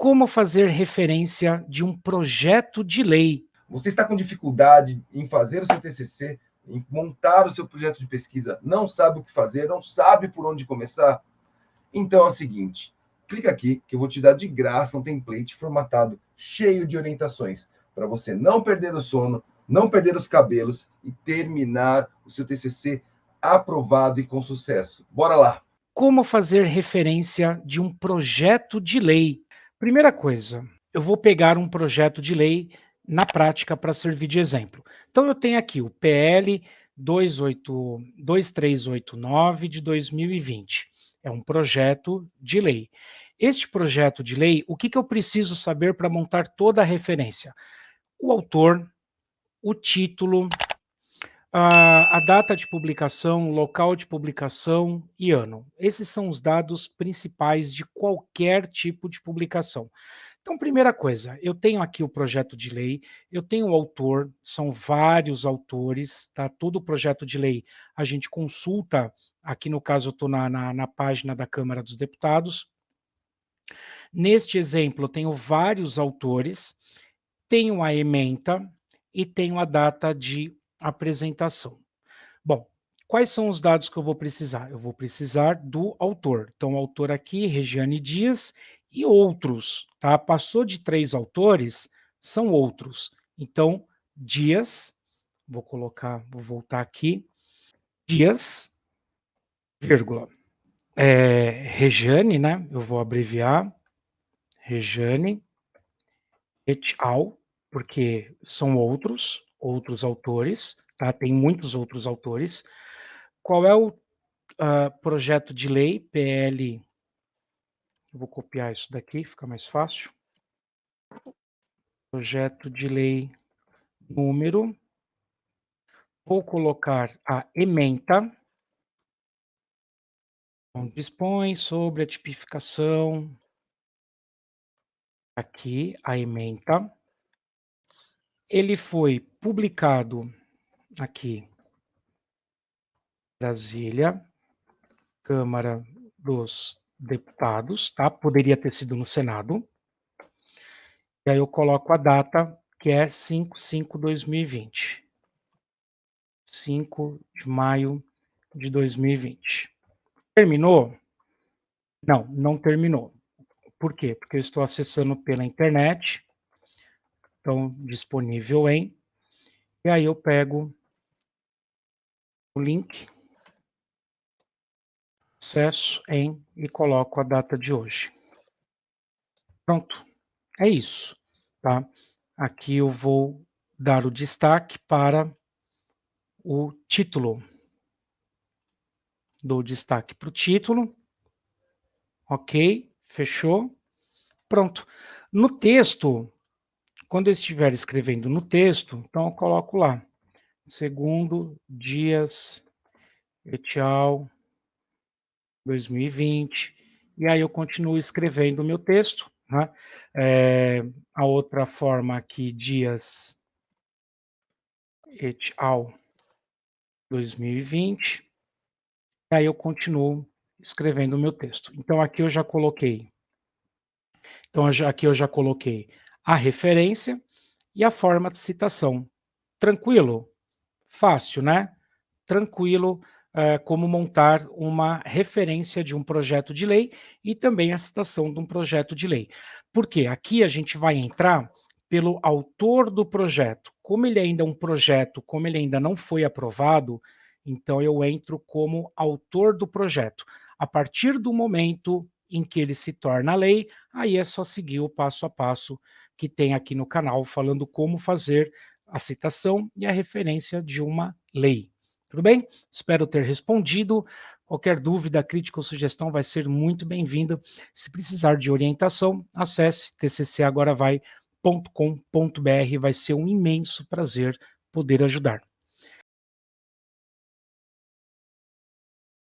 Como fazer referência de um projeto de lei? Você está com dificuldade em fazer o seu TCC, em montar o seu projeto de pesquisa, não sabe o que fazer, não sabe por onde começar? Então é o seguinte, clica aqui que eu vou te dar de graça um template formatado cheio de orientações para você não perder o sono, não perder os cabelos e terminar o seu TCC aprovado e com sucesso. Bora lá! Como fazer referência de um projeto de lei? Primeira coisa, eu vou pegar um projeto de lei na prática para servir de exemplo. Então eu tenho aqui o PL 28, 2389 de 2020. É um projeto de lei. Este projeto de lei, o que, que eu preciso saber para montar toda a referência? O autor, o título, a, a, data de publicação, local de publicação e ano. Esses são os dados principais de qualquer tipo de publicação. Então, primeira coisa, eu tenho aqui o projeto de lei, eu tenho o autor, são vários autores, tá? Todo o projeto de lei a gente consulta, aqui no caso eu estou na, na, na página da Câmara dos Deputados. Neste exemplo, eu tenho vários autores, tenho a ementa e tenho a data de apresentação. Bom, quais são os dados que eu vou precisar? Eu vou precisar do autor. Então, o autor aqui, Regiane Dias, e outros, tá? Passou de três autores, são outros. Então, Dias, vou colocar, vou voltar aqui, Dias, vírgula, é, Regiane, né? Eu vou abreviar, Regiane, et al., porque são outros, outros autores, tá? Tem muitos outros autores. Qual é o uh, projeto de lei PL? Eu vou copiar isso daqui, fica mais fácil. Projeto de lei número. Vou colocar a ementa. Então, dispõe sobre a tipificação. Aqui, a ementa ele foi publicado aqui, Brasília, Câmara dos Deputados, tá? Poderia ter sido no Senado. E aí eu coloco a data, que é 5-5-2020. 5 de maio de 2020. Terminou? Não, não terminou. Por quê? Porque eu estou acessando pela internet, disponível em. E aí eu pego o link, acesso em e coloco a data de hoje. Pronto, é isso, tá? Aqui eu vou dar o destaque para o título. Dou destaque para o título. Ok, fechou. Pronto. No texto, quando eu estiver escrevendo no texto, então eu coloco lá, segundo Dias et al. 2020, e aí eu continuo escrevendo o meu texto, né? É, a outra forma aqui, Dias et al. 2020, e aí eu continuo escrevendo o meu texto. Então aqui eu já coloquei, então aqui eu já coloquei a referência e a forma de citação. Tranquilo? Fácil, né? Tranquilo é, como montar uma referência de um projeto de lei e também a citação de um projeto de lei. Porque aqui a gente vai entrar pelo autor do projeto. Como ele ainda é um projeto, como ele ainda não foi aprovado, então eu entro como autor do projeto. A partir do momento em que ele se torna lei, aí é só seguir o passo a passo que tem aqui no canal, falando como fazer a citação e a referência de uma lei. Tudo bem? Espero ter respondido. Qualquer dúvida, crítica ou sugestão vai ser muito bem-vinda. Se precisar de orientação, acesse tccagoravai.com.br. Vai ser um imenso prazer poder ajudar.